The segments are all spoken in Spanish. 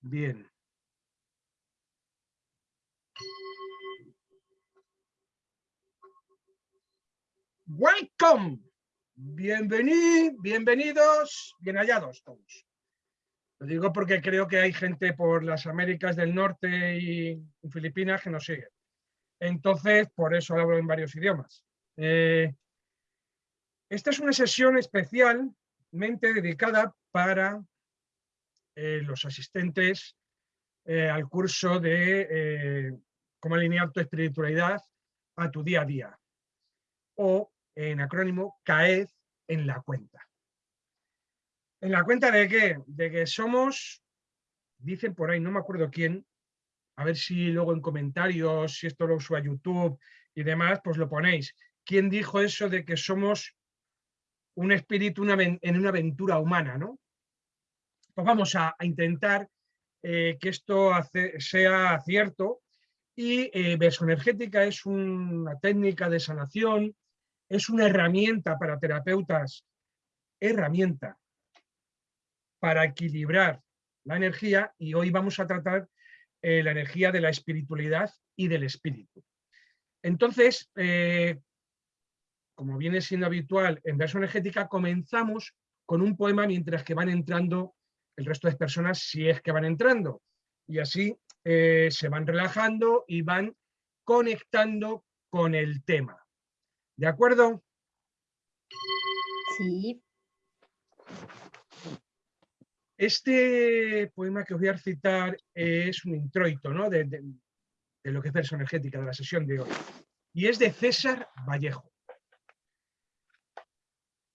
Bien. Welcome. Bienvenidos, bienvenidos, bien hallados todos. Lo digo porque creo que hay gente por las Américas del Norte y Filipinas que nos sigue. Entonces, por eso hablo en varios idiomas. Eh, esta es una sesión especialmente dedicada para eh, los asistentes eh, al curso de cómo alinear tu espiritualidad a tu día a día. O, en acrónimo, CAED en la cuenta. ¿En la cuenta de qué? De que somos, dicen por ahí, no me acuerdo quién, a ver si luego en comentarios, si esto lo uso a YouTube y demás, pues lo ponéis. ¿Quién dijo eso de que somos un espíritu en una aventura humana? ¿no? Pues vamos a, intentar eh, que esto sea cierto y eh, energética es una técnica de sanación, es una herramienta para terapeutas, herramienta para equilibrar la energía y hoy vamos a tratar eh, la energía de la espiritualidad y del espíritu. Entonces, eh, como viene siendo habitual en verso energética, comenzamos con un poema mientras que van entrando el resto de personas, si es que van entrando. Y así eh, se van relajando y van conectando con el tema. ¿De acuerdo? Sí. Este poema que os voy a citar es un introito ¿no? de, lo que es verso energética de la sesión de hoy. Y es de César Vallejo.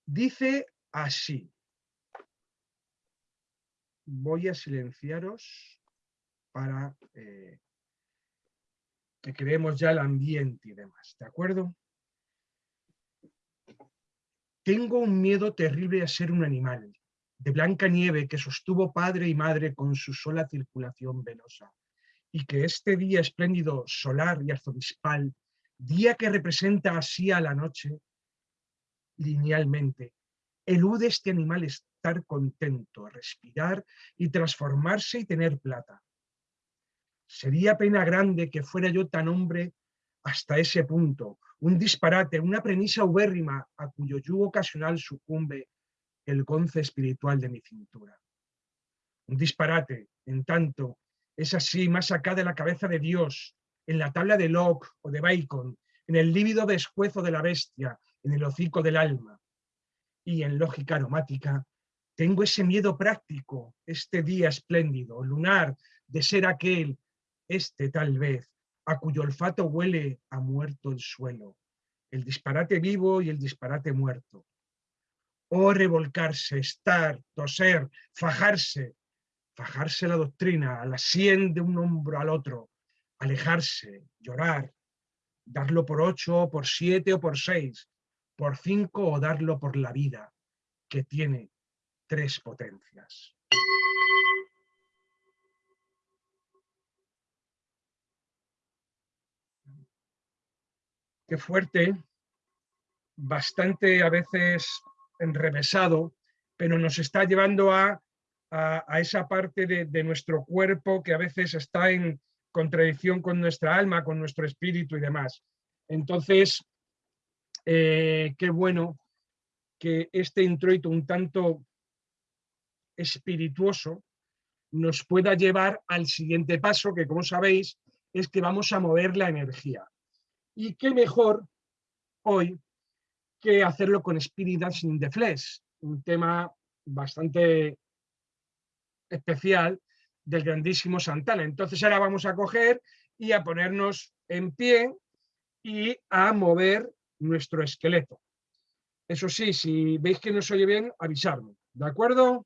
Dice así. Voy a silenciaros para eh, que creemos ya el ambiente y demás, ¿de acuerdo? Tengo un miedo terrible a ser un animal, de blanca nieve que sostuvo padre y madre con su sola circulación venosa, y que este día espléndido, solar y arzobispal, día que representa así a la noche, linealmente, elude este animal estar contento, respirar y transformarse y tener plata. Sería pena grande que fuera yo tan hombre hasta ese punto, un disparate, una premisa ubérrima a cuyo yugo ocasional sucumbe el gonce espiritual de mi cintura. Un disparate, en tanto, es así más acá de la cabeza de Dios, en la tabla de Locke o de Bacon, en el lívido descuezo de la bestia, en el hocico del alma. Y en lógica aromática, tengo ese miedo práctico, este día espléndido, lunar, de ser aquel, este tal vez, a cuyo olfato huele a muerto el suelo, el disparate vivo y el disparate muerto, o revolcarse, estar, toser, fajarse, fajarse la doctrina, a la sien de un hombro al otro, alejarse, llorar, darlo por ocho, por siete o por seis, por cinco o darlo por la vida, que tiene tres potencias. Qué fuerte, bastante a veces enrevesado, pero nos está llevando a, esa parte de, nuestro cuerpo que a veces está en contradicción con nuestra alma, con nuestro espíritu y demás. Entonces, eh, qué bueno que este introito un tanto espirituoso nos pueda llevar al siguiente paso, que como sabéis, es que vamos a mover la energía. Y qué mejor hoy que hacerlo con Spirit Dancing the Flesh, un tema bastante especial del grandísimo Santana. Entonces ahora vamos a coger y a ponernos en pie y a mover nuestro esqueleto. Eso sí, si veis que no se oye bien, avisarme, ¿de acuerdo?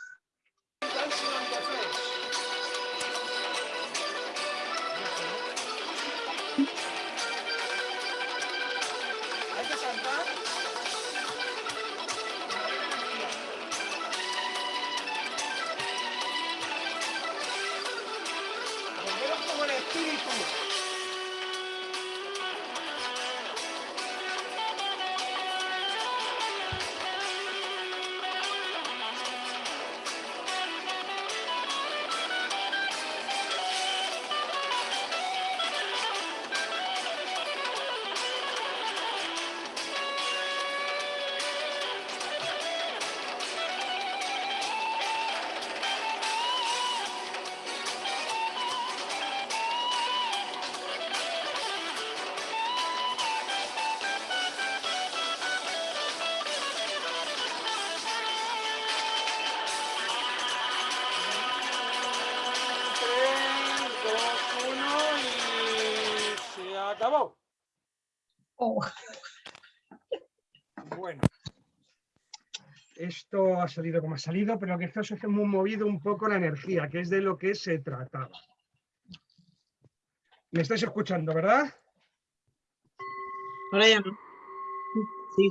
salido como ha salido, pero que esto se ha movido un poco la energía, que es de lo que se trataba. ¿Me estáis escuchando, verdad? ahora ya no. Sí,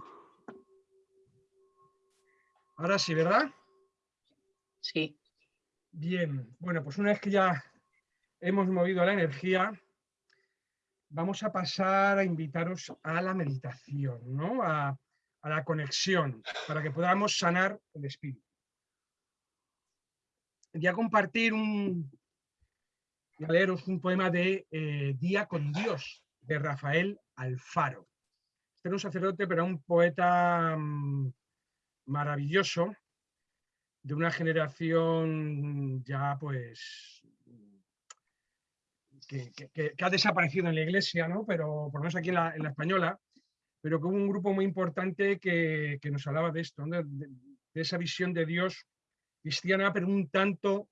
Ahora sí, ¿verdad? sí. Bien, bueno, pues una vez que ya hemos movido la energía, vamos a pasar a invitaros a la meditación, ¿no? A, a la conexión, para que podamos sanar el espíritu. Voy a compartir un, leeros un poema de eh, Día con Dios, de Rafael Alfaro. Este era un sacerdote, pero un poeta mm, maravilloso, de una generación ya pues que, ha desaparecido en la iglesia, ¿no? pero por lo menos aquí en la española, pero que hubo un grupo muy importante que, que nos hablaba de esto, de, esa visión de Dios cristiana, pero un tanto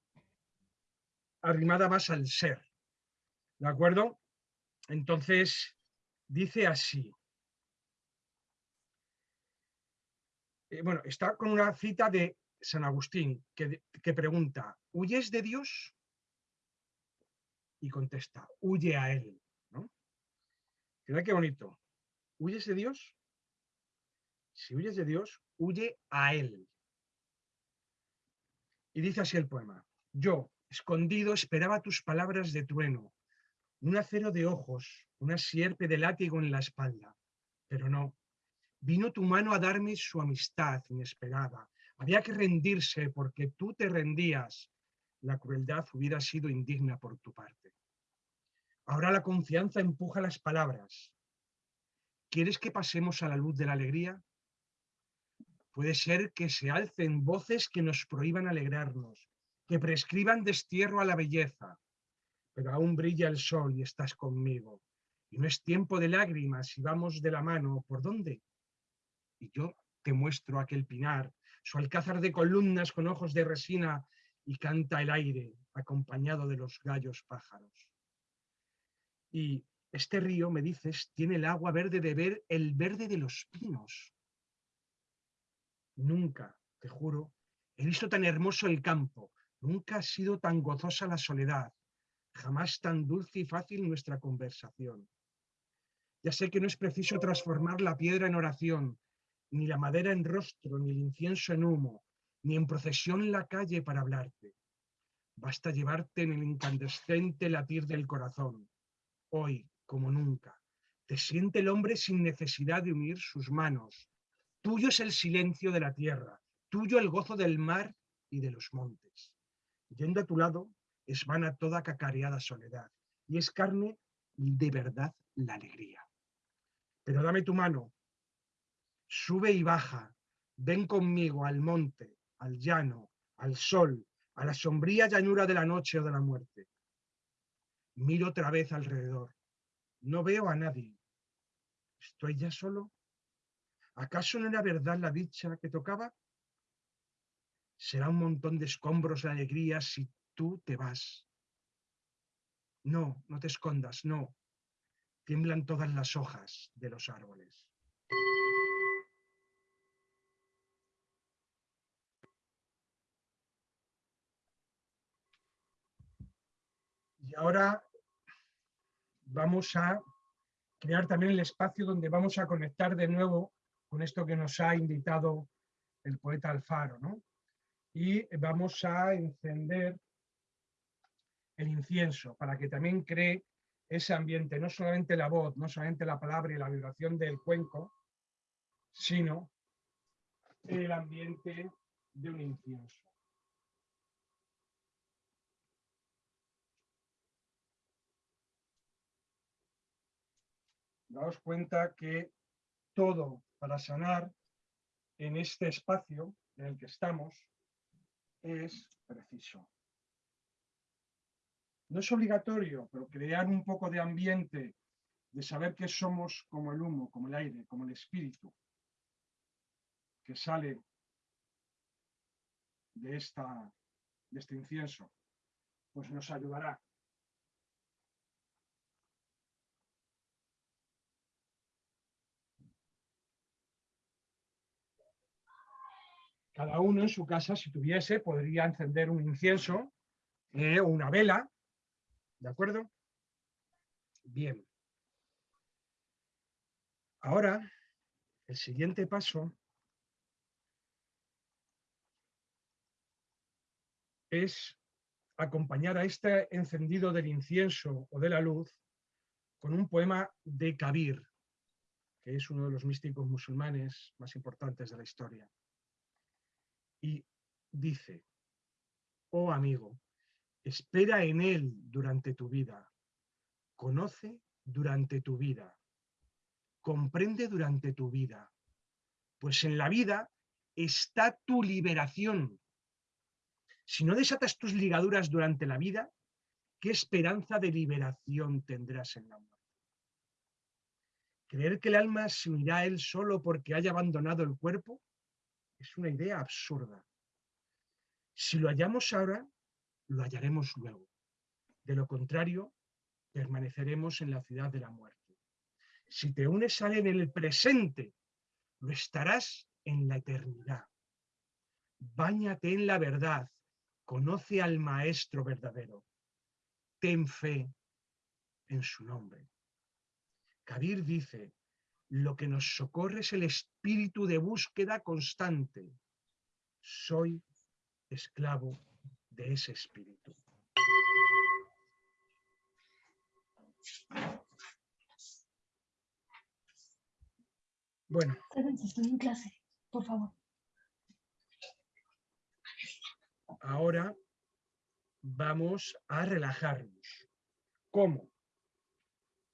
arrimada más al ser. ¿De acuerdo? Entonces, dice así. Eh, bueno, está con una cita de San Agustín que, que pregunta, ¿huyes de Dios? Y contesta, huye a Él. ¿no? Mira qué bonito. ¿Huyes de Dios? Si huyes de Dios, huye a Él. Y dice así el poema. Yo, escondido, esperaba tus palabras de trueno, un acero de ojos, una sierpe de látigo en la espalda. Pero no, vino tu mano a darme su amistad inesperada. Había que rendirse porque tú te rendías. La crueldad hubiera sido indigna por tu parte. Ahora la confianza empuja las palabras. ¿Quieres que pasemos a la luz de la alegría? Puede ser que se alcen voces que nos prohíban alegrarnos, que prescriban destierro a la belleza, pero aún brilla el sol y estás conmigo. Y no es tiempo de lágrimas y vamos de la mano. ¿Por dónde? Y yo te muestro aquel pinar, su alcázar de columnas con ojos de resina y canta el aire acompañado de los gallos pájaros. Y este río, me dices, tiene el agua verde de ver el verde de los pinos. Nunca, te juro, he visto tan hermoso el campo, nunca ha sido tan gozosa la soledad, jamás tan dulce y fácil nuestra conversación. Ya sé que no es preciso transformar la piedra en oración, ni la madera en rostro, ni el incienso en humo, ni en procesión la calle para hablarte. Basta llevarte en el incandescente latir del corazón. Hoy, como nunca, te siente el hombre sin necesidad de unir sus manos. Tuyo es el silencio de la tierra, tuyo el gozo del mar y de los montes. Yendo a tu lado, es vana toda cacareada soledad, y es carne de verdad la alegría. Pero dame tu mano, sube y baja, ven conmigo al monte, al llano, al sol, a la sombría llanura de la noche o de la muerte. Miro otra vez alrededor. No veo a nadie. ¿Estoy ya solo? ¿Acaso no era verdad la dicha que tocaba? Será un montón de escombros de alegría si tú te vas. No, no te escondas, no. Tiemblan todas las hojas de los árboles. Y ahora vamos a crear también el espacio donde vamos a conectar de nuevo con esto que nos ha invitado el poeta Alfaro. ¿no? Y vamos a encender el incienso, para que también cree ese ambiente, no solamente la voz, no solamente la palabra y la vibración del cuenco, sino el ambiente de un incienso. Daos cuenta que todo para sanar en este espacio en el que estamos es preciso. No es obligatorio, pero crear un poco de ambiente, de saber que somos como el humo, como el aire, como el espíritu, que sale de, esta, de este incienso, pues nos ayudará. Cada uno en su casa, si tuviese, podría encender un incienso eh, o una vela, ¿de acuerdo? Bien. Ahora, el siguiente paso es acompañar a este encendido del incienso o de la luz con un poema de Kabir, que es uno de los místicos musulmanes más importantes de la historia. Y dice, oh amigo, espera en él durante tu vida, conoce durante tu vida, comprende durante tu vida, pues en la vida está tu liberación si no desatas tus ligaduras durante la vida, ¿qué esperanza de liberación tendrás en la muerte? Creer que el alma se unirá a él solo porque haya abandonado el cuerpo es una idea absurda. Si lo hallamos ahora, lo hallaremos luego. De lo contrario, permaneceremos en la ciudad de la muerte. Si te unes a él en el presente, lo estarás en la eternidad. Báñate en la verdad, Conoce al Maestro verdadero. Ten fe en su nombre. Kabir dice, lo que nos socorre es el espíritu de búsqueda constante. Soy esclavo de ese espíritu. Bueno. Estoy en clase, por favor. ahora vamos a relajarnos. ¿Cómo?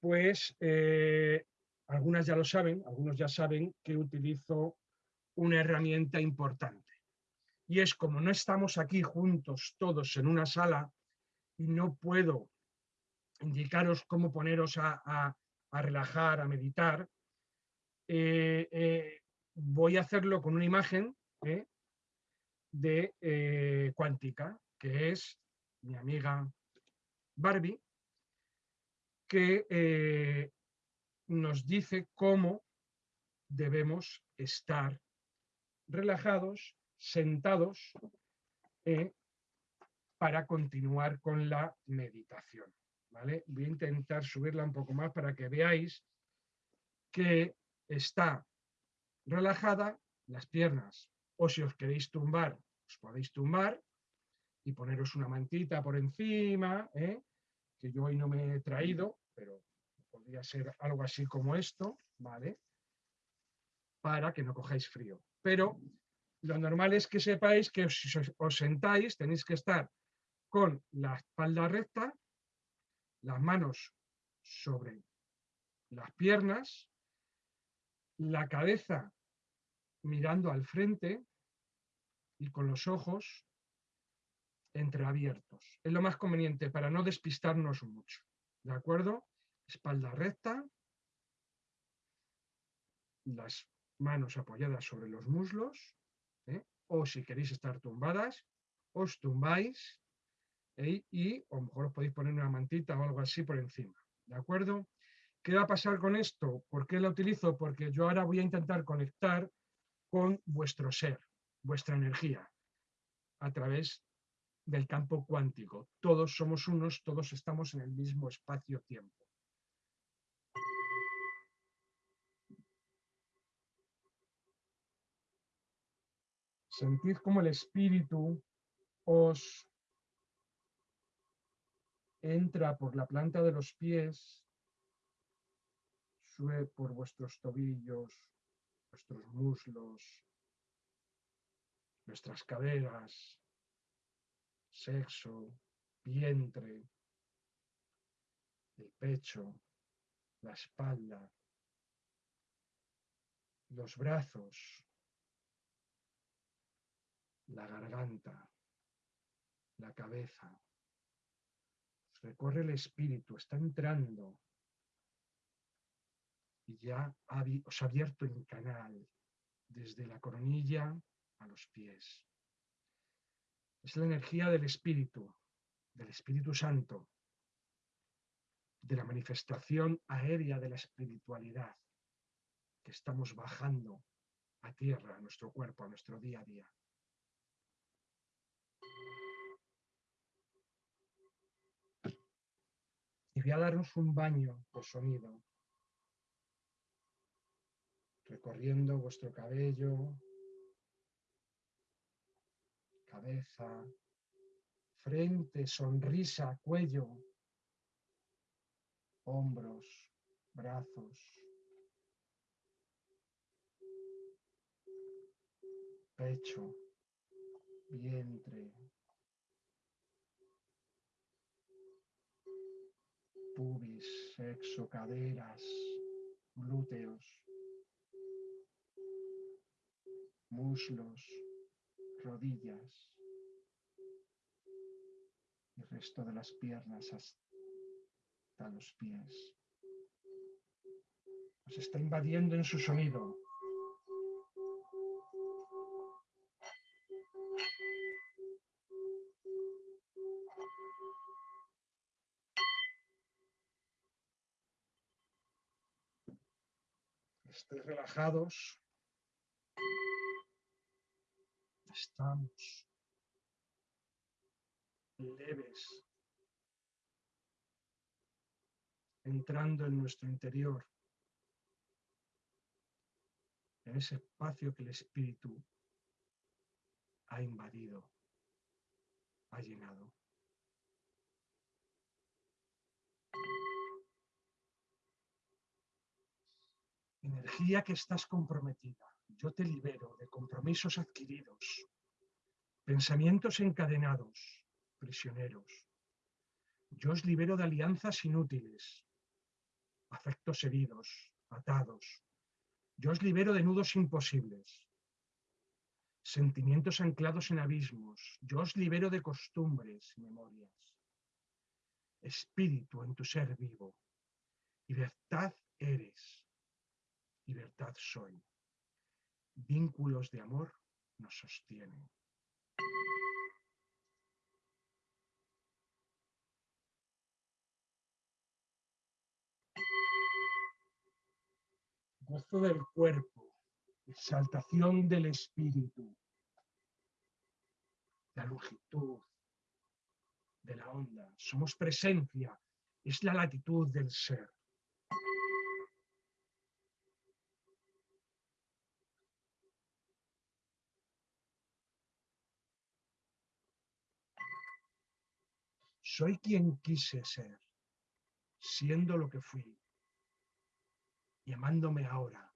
Pues eh, algunas ya lo saben, algunos ya saben que utilizo una herramienta importante. Y es como no estamos aquí juntos todos en una sala y no puedo indicaros cómo poneros a, relajar, a meditar, eh, eh, voy a hacerlo con una imagen de eh, cuántica, que es mi amiga Barbie, que nos dice cómo debemos estar relajados, sentados, eh, para continuar con la meditación. ¿vale? Voy a intentar subirla un poco más para que veáis que está relajada, las piernas o si os queréis tumbar, os podéis tumbar y poneros una mantita por encima, ¿eh? que yo hoy no me he traído, pero podría ser algo así como esto, ¿vale? Para que no cojáis frío. Pero lo normal es que sepáis que si os sentáis tenéis que estar con la espalda recta, las manos sobre las piernas, la cabeza mirando al frente y con los ojos entreabiertos. Es lo más conveniente para no despistarnos mucho. ¿De acuerdo? Espalda recta, las manos apoyadas sobre los muslos, ¿eh? o si queréis estar tumbadas, os tumbáis ¿eh? y lo mejor os podéis poner una mantita o algo así por encima. ¿De acuerdo? ¿Qué va a pasar con esto? ¿Por qué la utilizo? Porque yo ahora voy a intentar conectar con vuestro ser, vuestra energía, a través del campo cuántico. Todos somos unos, todos estamos en el mismo espacio-tiempo. Sentid como el espíritu os entra por la planta de los pies, sube por vuestros tobillos, vuestros muslos, nuestras caderas, sexo, vientre, el pecho, la espalda, los brazos, la garganta, la cabeza. Recorre el espíritu, está entrando y ya os ha abierto el canal desde la coronilla a los pies. Es la energía del Espíritu, del Espíritu Santo, de la manifestación aérea de la espiritualidad que estamos bajando a tierra, a nuestro cuerpo, a nuestro día a día. Voy a darnos un baño por sonido, recorriendo vuestro cabello, cabeza, frente, sonrisa, cuello, hombros, brazos, pecho, vientre, pubis, sexo, caderas, glúteos, muslos, rodillas y el resto de las piernas hasta los pies. Os está invadiendo en su sonido. Relajados. Estamos leves, entrando en nuestro interior, en ese espacio que el Espíritu ha invadido, ha llenado. Energía que estás comprometida. Yo te libero de compromisos adquiridos, pensamientos encadenados, prisioneros. Yo os libero de alianzas inútiles, afectos heridos, atados. Yo os libero de nudos imposibles, sentimientos anclados en abismos. Yo os libero de costumbres y memorias. Espíritu en tu ser vivo. Libertad eres. Libertad soy. Vínculos de amor nos sostienen. gozo del cuerpo, exaltación del espíritu, la longitud de la onda. Somos presencia, es la latitud del ser. Soy quien quise ser, siendo lo que fui llamándome ahora,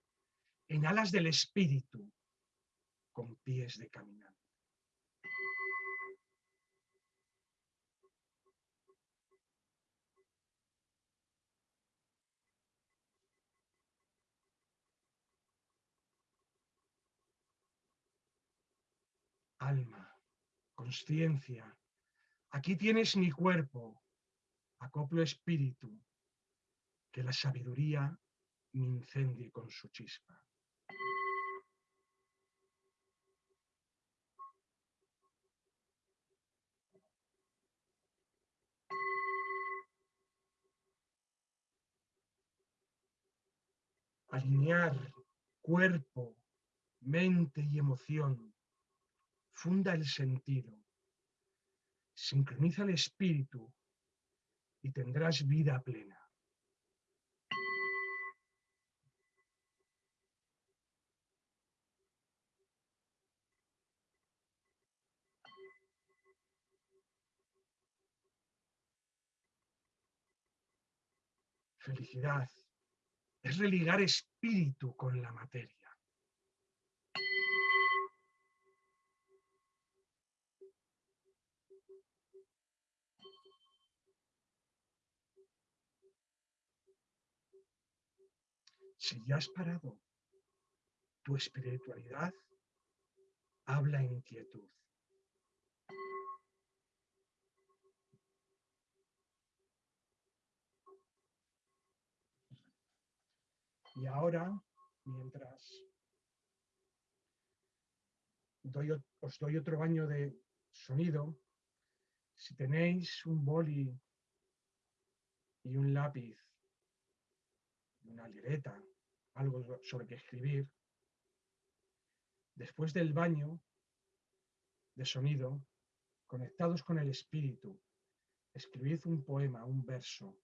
en alas del espíritu, con pies de caminante. Alma, conciencia, aquí tienes mi cuerpo, acoplo espíritu, que la sabiduría me incendie con su chispa. Alinear cuerpo, mente y emoción. Funda el sentido. Sincroniza el espíritu y tendrás vida plena. Felicidad es religar espíritu con la materia. Si ya has parado tu espiritualidad, habla en quietud. Y ahora, mientras os doy otro baño de sonido, si tenéis un boli y un lápiz, una libreta, algo sobre que escribir, después del baño de sonido, conectados con el espíritu, escribid un poema, un verso.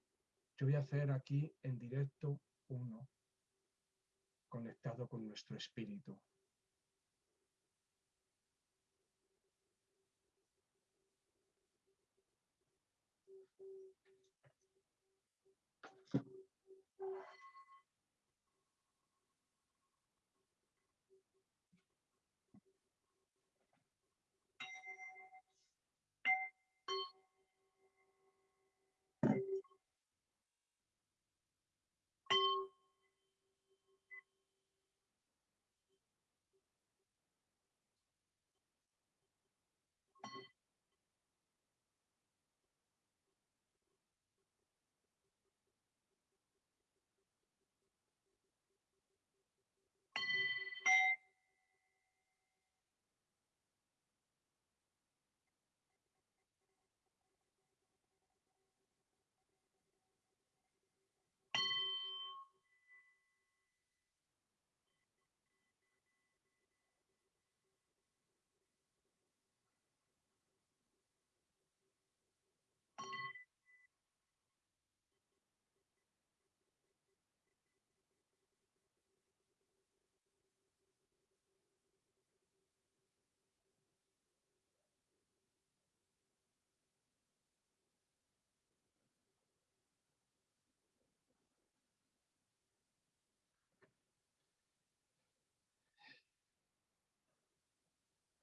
Yo voy a hacer aquí en directo uno conectado con nuestro espíritu.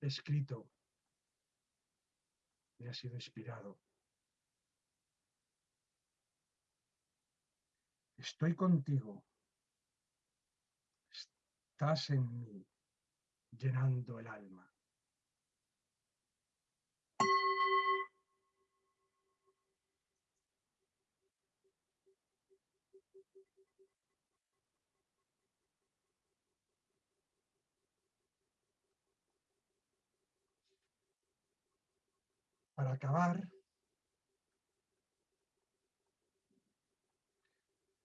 Escrito, me ha sido inspirado. Estoy contigo. Estás en mí, llenando el alma. Acabar,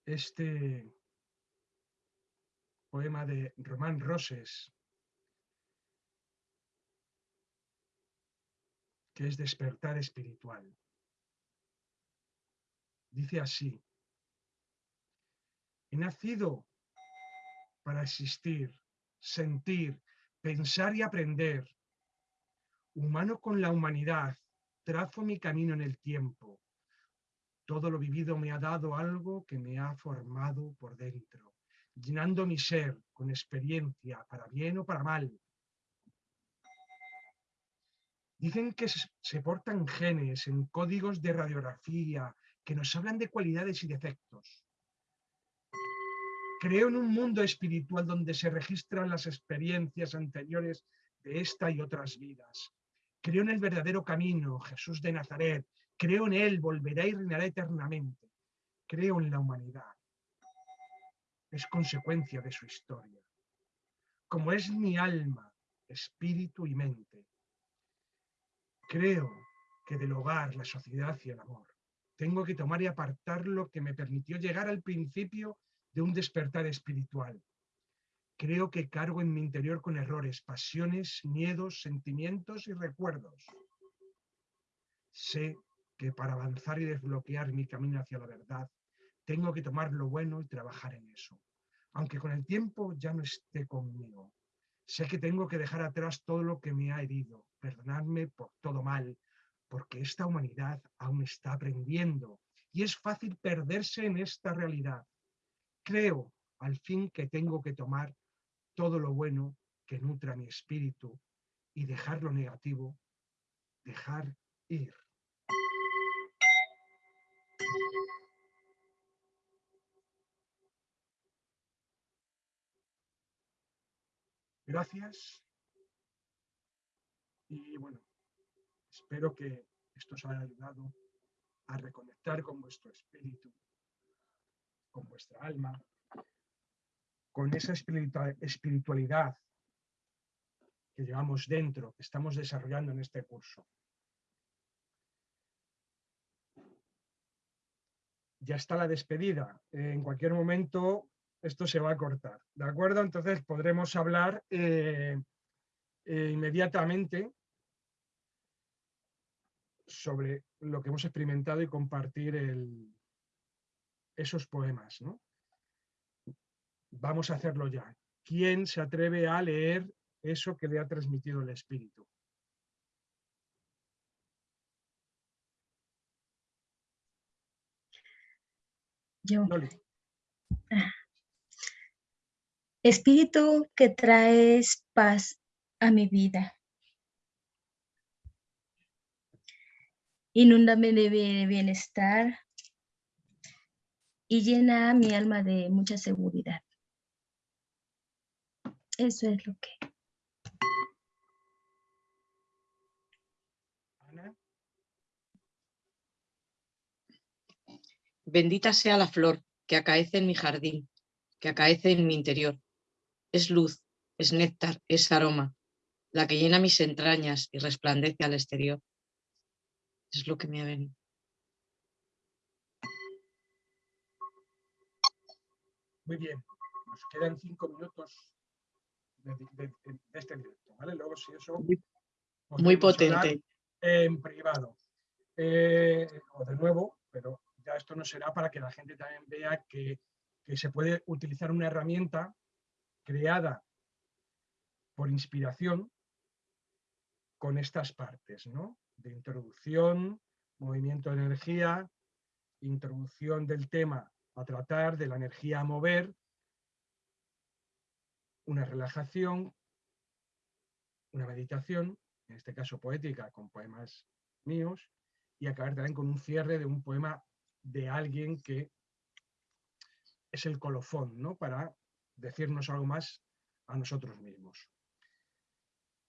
este poema de Román Roses, que es despertar espiritual. Dice así, he nacido para existir, sentir, pensar y aprender, humano con la humanidad, trazo mi camino en el tiempo. Todo lo vivido me ha dado algo que me ha formado por dentro, llenando mi ser con experiencia, para bien o para mal. Dicen que se portan genes en códigos de radiografía que nos hablan de cualidades y defectos. Creo en un mundo espiritual donde se registran las experiencias anteriores de esta y otras vidas, Creo en el verdadero camino, Jesús de Nazaret. Creo en Él, volverá y reinará eternamente. Creo en la humanidad. Es consecuencia de su historia. Como es mi alma, espíritu y mente. Creo que del hogar, la sociedad y el amor tengo que tomar y apartar lo que me permitió llegar al principio de un despertar espiritual, Creo que cargo en mi interior con errores, pasiones, miedos, sentimientos y recuerdos. Sé que para avanzar y desbloquear mi camino hacia la verdad, tengo que tomar lo bueno y trabajar en eso. Aunque con el tiempo ya no esté conmigo. Sé que tengo que dejar atrás todo lo que me ha herido, perdonarme por todo mal, porque esta humanidad aún está aprendiendo y es fácil perderse en esta realidad. Creo al fin que tengo que tomar todo lo bueno que nutra mi espíritu y dejar lo negativo, dejar ir. Gracias. Y bueno, espero que esto os haya ayudado a reconectar con vuestro espíritu, con vuestra alma, con esa espiritualidad que llevamos dentro, que estamos desarrollando en este curso. Ya está la despedida. En cualquier momento esto se va a cortar, ¿de acuerdo? Entonces podremos hablar eh, eh, inmediatamente sobre lo que hemos experimentado y compartir esos poemas. ¿no? Vamos a hacerlo ya. ¿Quién se atreve a leer eso que le ha transmitido el Espíritu? Yo. Espíritu que traes paz a mi vida. Inúndame de bienestar y llena mi alma de mucha seguridad. Eso es lo que. Bendita sea la flor que acaece en mi jardín, que acaece en mi interior. Es luz, es néctar, es aroma, la que llena mis entrañas y resplandece al exterior. Es lo que me ha venido. Muy bien, nos quedan cinco minutos de, este directo, ¿vale? Luego si eso... Muy potente. En privado. Eh, o de nuevo, pero ya esto no será para que la gente también vea que, que se puede utilizar una herramienta creada por inspiración con estas partes, ¿no? De introducción, movimiento de energía, introducción del tema a tratar, de la energía a mover, una relajación, una meditación, en este caso poética, con poemas míos, y acabar también con un cierre de un poema de alguien que es el colofón, ¿no? Para decirnos algo más a nosotros mismos.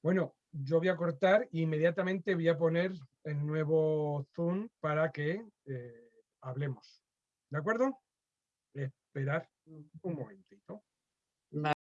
Bueno, yo voy a cortar e inmediatamente voy a poner el nuevo Zoom para que eh, hablemos. ¿De acuerdo? Esperar un momentito.